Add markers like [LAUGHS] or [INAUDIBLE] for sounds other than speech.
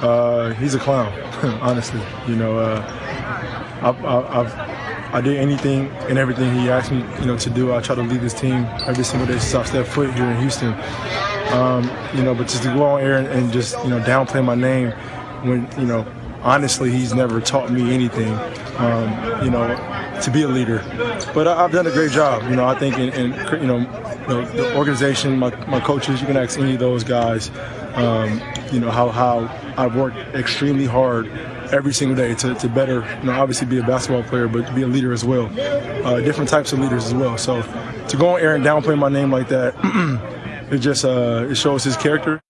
Uh, he's a clown, [LAUGHS] honestly. You know, uh, I've, I've, I did anything and everything he asked me, you know, to do. I try to lead this team every single day since I stepped foot here in Houston. Um, you know, but just to go on air and, just, you know, downplay my name when, you know, honestly, he's never taught me anything, um, you know, to be a leader. But I, have done a great job. You know, I think in, in you, know, know, the organization, my, my coaches, you can ask any of those guys, um, you know, how, how I've worked extremely hard every single day to, to better, you know, obviously be a basketball player, but to be a leader as well. Uh, different types of leaders as well. So to go on air and downplay my name like that, [CLEARS THROAT] it just uh, it shows his character.